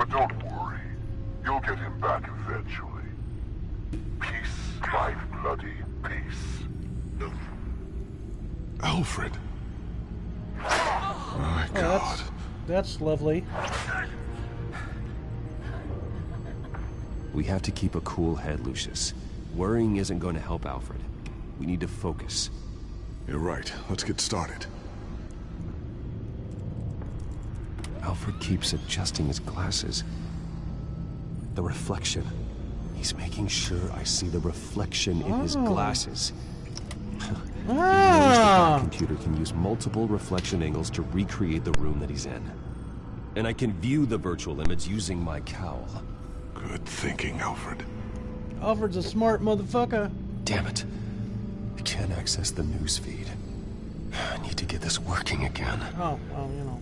But don't worry, you'll get him back eventually. Peace, my bloody peace. Alfred. Oh, My Oh, God. that's that's lovely. We have to keep a cool head, Lucius. Worrying isn't going to help Alfred. We need to focus. You're right. Let's get started. Alfred keeps adjusting his glasses. The reflection. He's making sure I see the reflection in his Oh. glasses. He Ah, that computer can use multiple reflection angles to recreate the room that he's in. And I can view the virtual image using my cowl. Good thinking, Alfred. Alfred's a smart motherfucker. Damn it. I can't access the news feed. I need to get this working again. Oh, well, you know,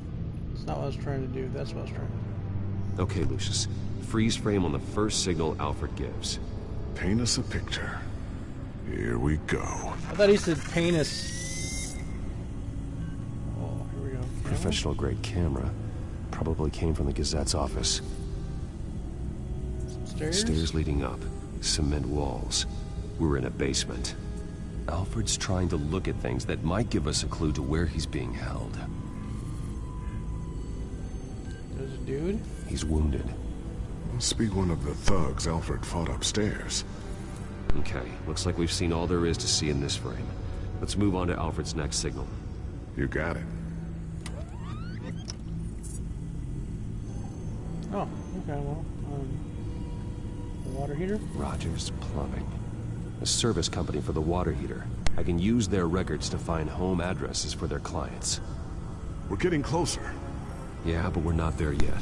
it's not what I was trying to do. That's what I was trying to do. Okay, Lucius. Freeze frame on the first signal Alfred gives. Paint us a picture. Here we go. I thought he said penis. Oh, here we go. Camera? Professional grade camera. Probably came from the Gazette's office. Stairs? Stairs leading up. Cement walls. We're in a basement. Alfred's trying to look at things that might give us a clue to where he's being held. Dude. He's wounded. Must be one of the thugs Alfred fought upstairs. Okay, looks like we've seen all there is to see in this frame. Let's move on to Alfred's next signal. You got it. Oh, okay, well, um, the water heater? Rogers Plumbing. A service company for the water heater. I can use their records to find home addresses for their clients. We're getting closer. Yeah, but we're not there yet.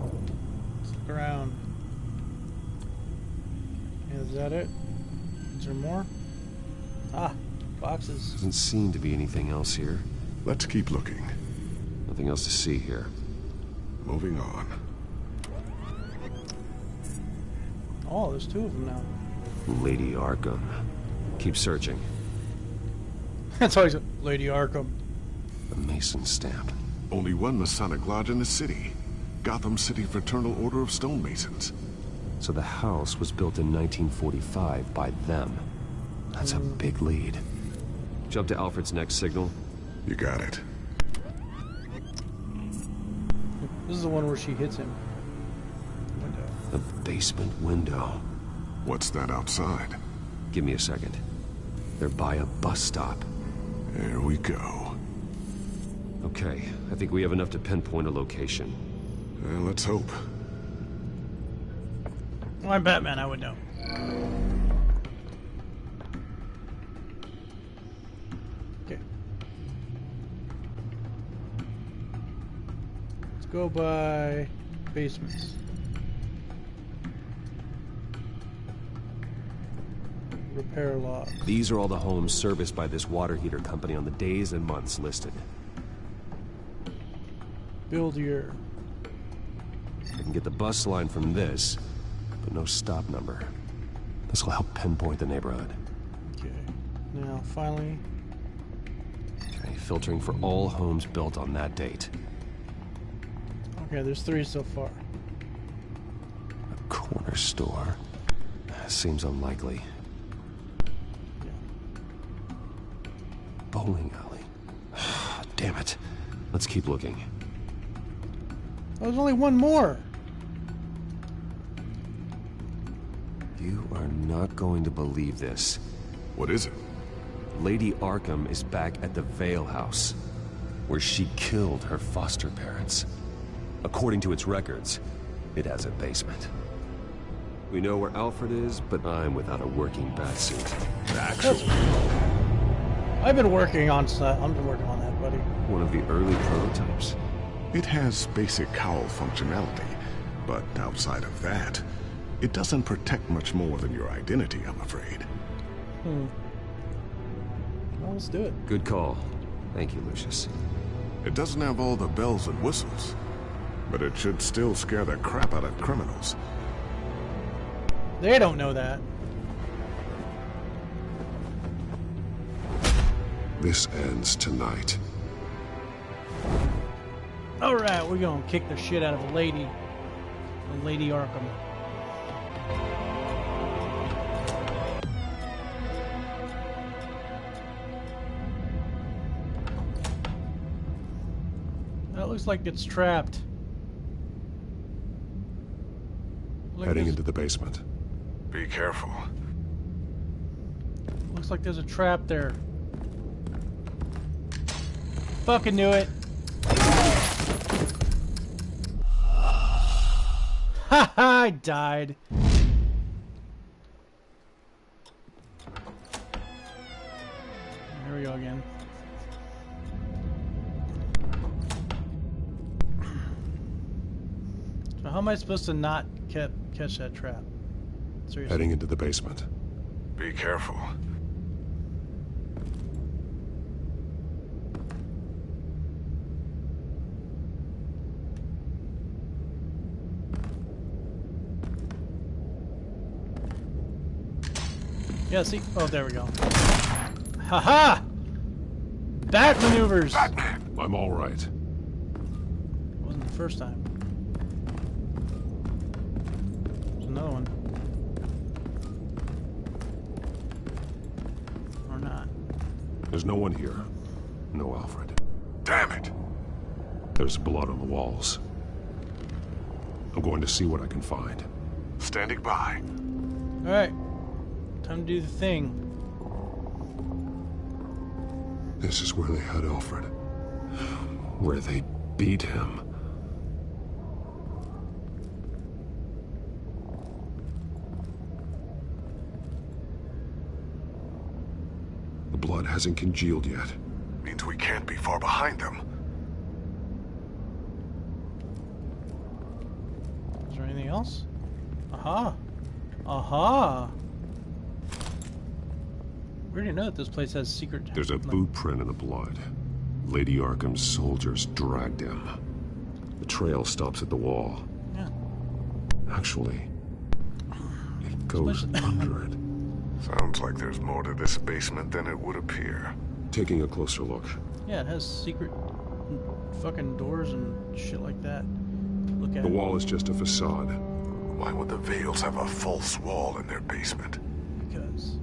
Let's look around. Is that it? Is there more? Ah, boxes. Doesn't seem to be anything else here. Let's keep looking. Nothing else to see here. Moving on. Oh, there's two of them now. Lady Arkham. Keep searching. That's always Lady Arkham. The Mason stamp. Only one Masonic lodge in the city. Gotham City Fraternal Order of Stonemasons. So the house was built in 1945 by them. That's a big lead. Jump to Alfred's next signal. You got it. This is the one where she hits him. Window. The basement window. What's that outside? Give me a second. They're by a bus stop. There we go. Okay, I think we have enough to pinpoint a location. Well, let's hope. Well, I'm Batman, I would know. Okay. Let's go by basements. Repair log. These are all the homes serviced by this water heater company on the days and months listed. Build year. I can get the bus line from this, but no stop number. This will help pinpoint the neighborhood. Okay. Now, finally, Okay, filtering for all homes built on that date. okay, there's three so far. A corner store. Seems unlikely. Yeah. Bowling alley. Damn it. Let's keep looking. Oh, there's only one more. You are not going to believe this. What is it? Lady Arkham is back at the Vale House, where she killed her foster parents. According to its records, it has a basement. We know where Alfred is, but I'm without a working batsuit. Actually, I've been working on that. Uh, I've been working on that, buddy. One of the early prototypes. It has basic cowl functionality, but outside of that, it doesn't protect much more than your identity, I'm afraid. Hmm. Well, let's do it. Good call. Thank you, Lucius. It doesn't have all the bells and whistles, but it should still scare the crap out of criminals. They don't know that. This ends tonight. Alright, we're gonna kick the shit out of a lady. A Lady Arkham. That looks like it's trapped. Look, Heading into the basement. Be careful. Looks like there's a trap there. Fucking knew it. Ha ha! I died. Here we go again. So how am I supposed to not ca catch that trap? Seriously. Heading into the basement. Be careful. Yeah, see? Oh, there we go. Haha! Bat maneuvers! Batman! I'm all right. Wasn't the first time. There's another one. Or not. There's no one here. No Alfred. Damn it! There's blood on the walls. I'm going to see what I can find. Standing by. Alright. Time to do the thing. This is where they had Alfred. Where they beat him. The blood hasn't congealed yet. Means we can't be far behind them. Is there anything else? Aha! Aha! We already know that this place has secret... There's a like- boot print in the blood. Lady Arkham's soldiers dragged him. The trail stops at the wall. Yeah. Actually, it goes under it. Sounds like there's more to this basement than it would appear. Taking a closer look. Yeah, it has secret fucking doors and shit like that. Look at The wall is just a facade. Why would the Vales have a false wall in their basement? Because...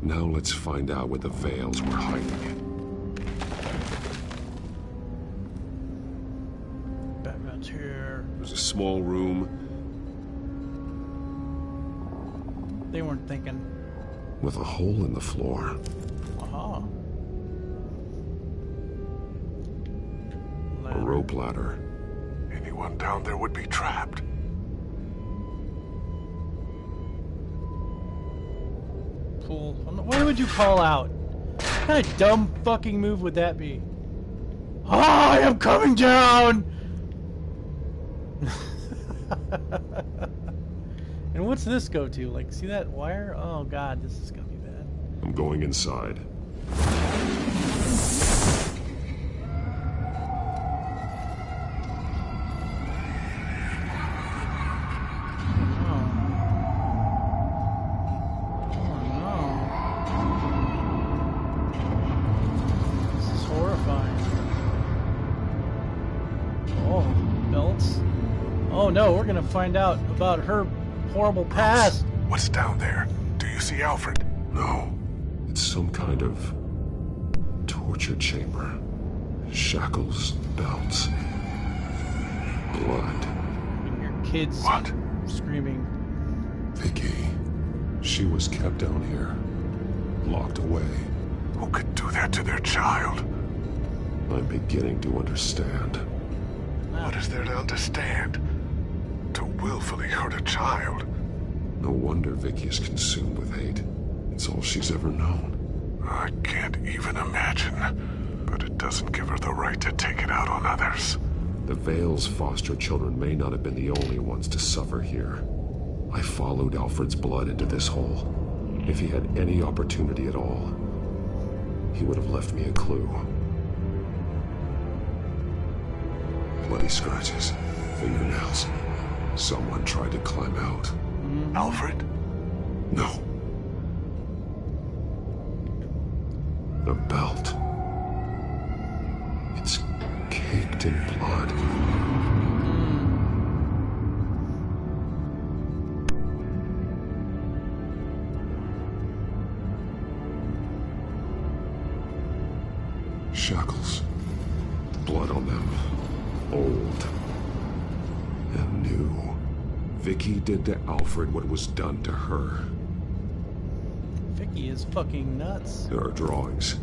Push. Now let's find out where the Vales were hiding. Batman's here. There's a small room They weren't thinking. with a hole in the floor. Aha. A rope ladder. Anyone down there would be trapped. Pool. Why would you call out? What kind of dumb fucking move would that be? I am coming down! and what's this go to? Like, see that wire? Oh god, this is gonna be bad. I'm going inside. Oh no, we're gonna find out about her horrible past. What's down there? Do you see Alfred? No. It's some kind of torture chamber. Shackles, belts, blood. And your kids What? screaming. Vicki. She was kept down here. Locked away. Who could do that to their child? I'm beginning to understand. What is there to understand? Willfully hurt a child? No wonder Vicki is consumed with hate. It's all she's ever known. I can't even imagine. But it doesn't give her the right to take it out on others. The Vale's foster children may not have been the only ones to suffer here. I followed Alfred's blood into this hole. If he had any opportunity at all, he would have left me a clue. Bloody scratches, fingernails, Someone tried to climb out. Mm-hmm. Alfred? No. The belt. It's caked in blood. Did to Alfred what was done to her. Vicki is fucking nuts. There are drawings.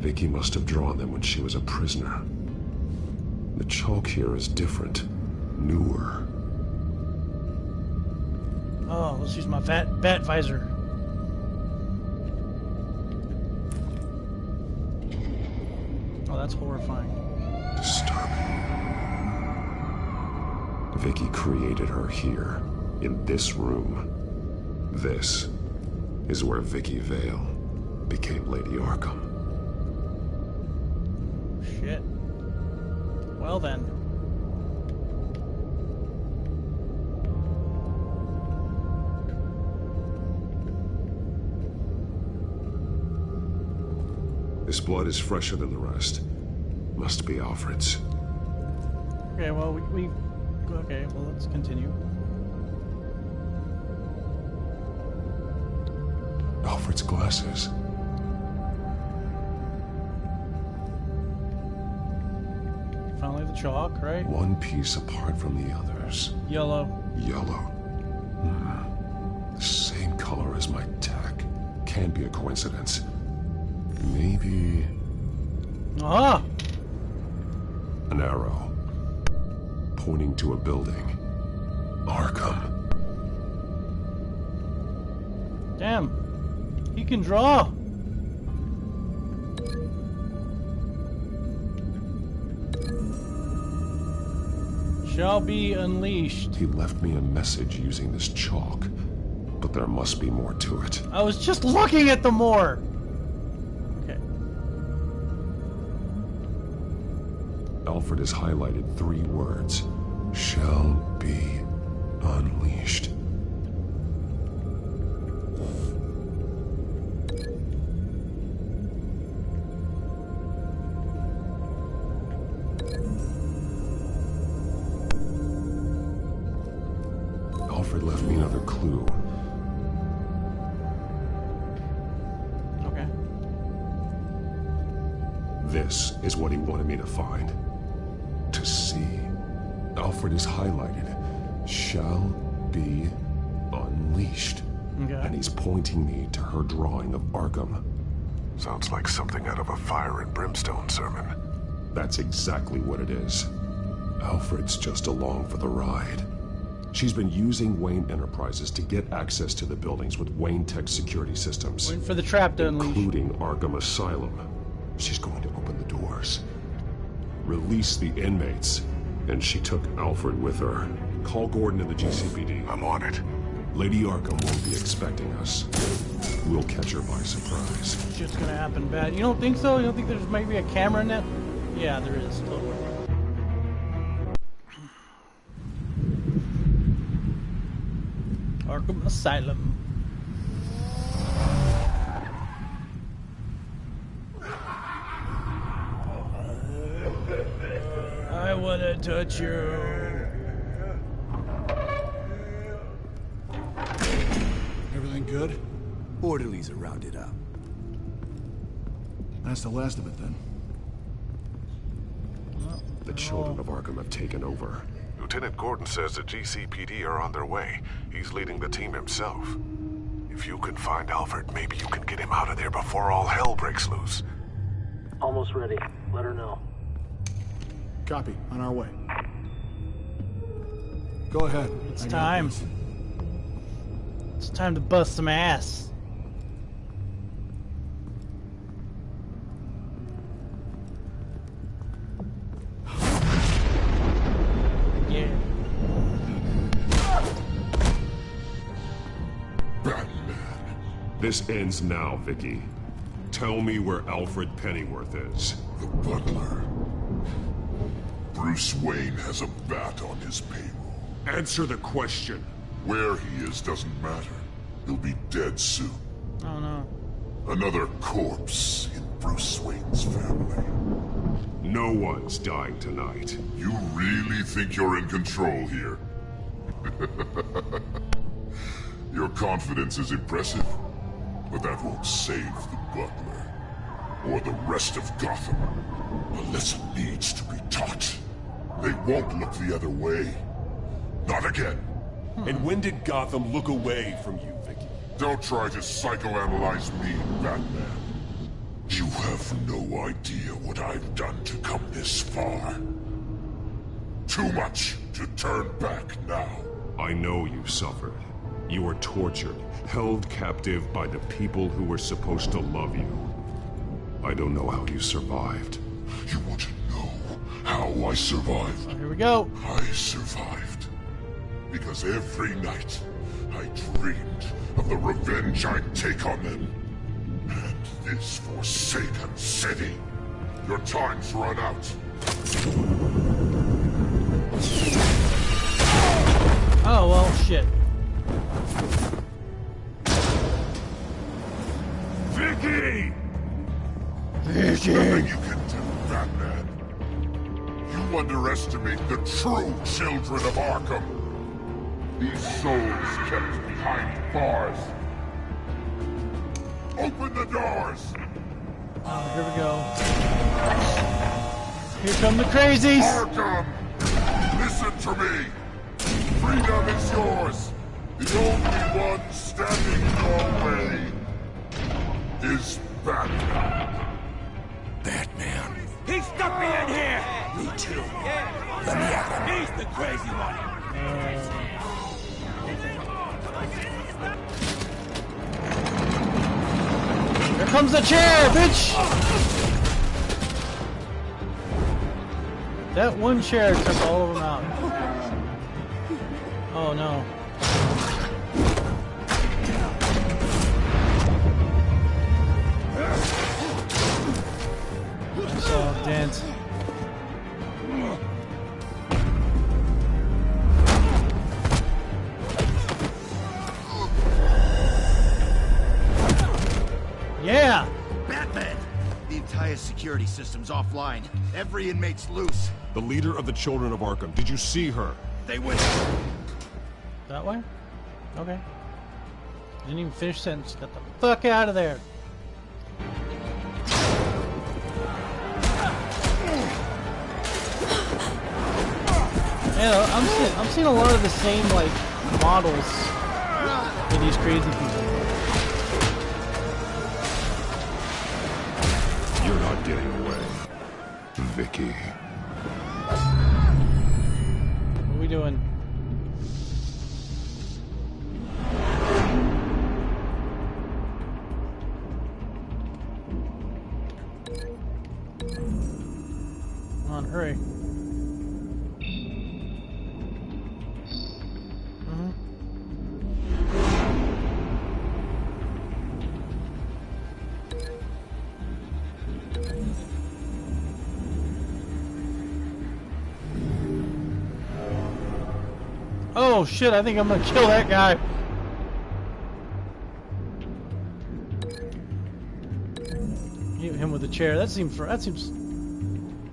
Vicki must have drawn them when she was a prisoner. The chalk here is different. Newer. Oh, let's use my vat bat visor. Oh, that's horrifying. Disturbing. Vicki created her here, in this room. This is where Vicki Vale became Lady Arkham. Shit. Well then. This blood is fresher than the rest. Must be Alfred's. Okay, well we, we okay, well let's continue. Alfred's glasses. Finally the chalk, right? One piece apart from the others. Yellow. Yellow. Hmm. The same color as my tech. Can't be a coincidence. Maybe Ah! an arrow. Pointing to a building. Arkham. Can draw. Shall be unleashed. He left me a message using this chalk. But there must be more to it. I was just looking at the more. Okay. Alfred has highlighted three words. Shall be unleashed. This is what he wanted me to find. To see. Alfred is highlighted. Shall be unleashed. Okay. And he's pointing me to her drawing of Arkham. Sounds like something out of a fire and brimstone sermon. That's exactly what it is. Alfred's just along for the ride. She's been using Wayne Enterprises to get access to the buildings with Wayne Tech security systems, Waiting for the trap to unleash. including Arkham Asylum. She's going to open the doors, release the inmates, and she took Alfred with her. Call Gordon and the GCPD. I'm on it. Lady Arkham won't be expecting us. We'll catch her by surprise. Shit's gonna happen bad. You don't think so? You don't think there's maybe a camera in that? Yeah, there is. Totally. Arkham Asylum. I wanna touch you. Everything good? Orderlies are rounded up. That's the last of it then. The children of Arkham have taken over. Lieutenant Gordon says the GCPD are on their way. He's leading the team himself. If you can find Alfred, maybe you can get him out of there before all hell breaks loose. Almost ready. Let her know. Copy. On our way. Go ahead. It's I time. It's time to bust some ass. Yeah. This ends now, Vicki. Tell me where Alfred Pennyworth is. The butler. Bruce Wayne has a bat on his payroll. Answer the question. Where he is doesn't matter. He'll be dead soon. Oh no. Another corpse in Bruce Wayne's family. No one's dying tonight. You really think you're in control here? Your confidence is impressive, but that won't save the Butler. Or the rest of Gotham. A lesson needs to be taught. They won't look the other way. Not again. Hmm. And when did Gotham look away from you, Vicki? Don't try to psychoanalyze me, Batman. You have no idea what I've done to come this far. Too much to turn back now. I know you've suffered. You were tortured, held captive by the people who were supposed to love you. I don't know how you survived. You want to know how I survived? Oh, here we go. I survived. Because every night, I dreamed of the revenge I'd take on them. And this forsaken city. Your time's run out. Oh well, shit. Vicki! Nothing You underestimate the true children of Arkham. These souls kept behind bars. Open the doors! Oh, here we go. Here come the crazies. Arkham! Listen to me! Freedom is yours! The only one standing in your way is Batman. Batman. He stuck me in here! Me too. Let me at him. He's the crazy one! Here comes the chair, bitch. That one chair took all of them out. Oh no. So dance. Yeah. Batman! The entire security system's offline. Every inmate's loose. The leader of the Children of Arkham. Did you see her? They went... That way? Okay. Didn't even finish sentence. Get the fuck out of there. Yeah, I'm seeing, I'm seeing a lot of the same like models for these crazy people. You're not getting away. Vicki. What are we doing? Oh shit, I think I'm gonna kill that guy. Hit him with a chair. That seems that seems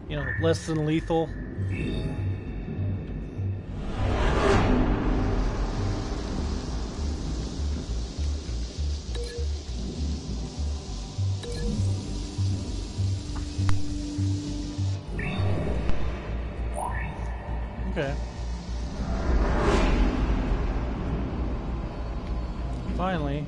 you know, less than lethal. Finally.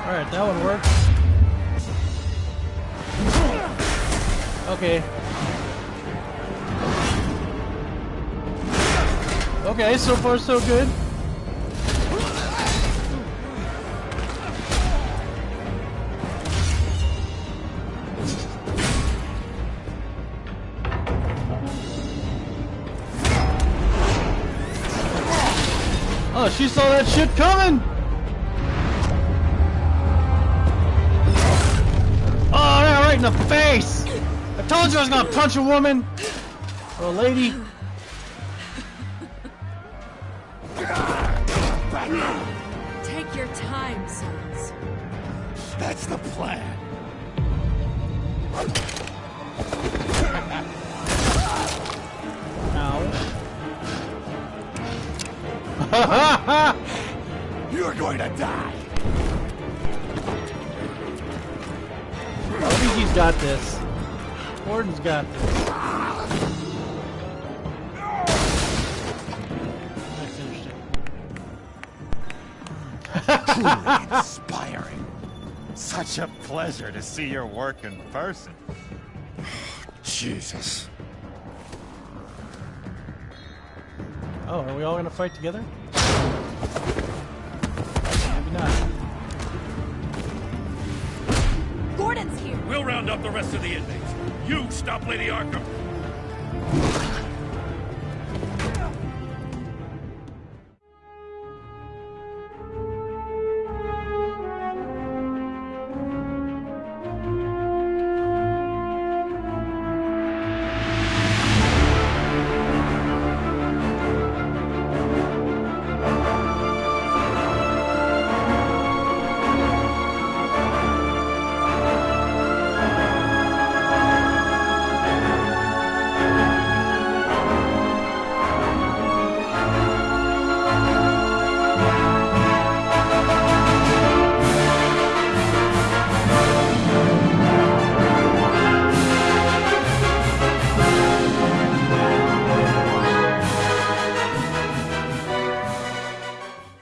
Alright, that one worked. Okay. Okay, so far so good. Oh, she saw that shit coming! Oh, yeah, right in the face! I told you I was gonna punch a woman! Or a lady. Take your time, sons. That's the plan. You're going to die. I think he's got this. Gordon's got this. That's interesting. Inspiring. Such a pleasure to see your work in person. Jesus. Oh, are we all gonna fight together? Maybe not. Gordon's here. We'll round up the rest of the inmates. You stop Lady Arkham.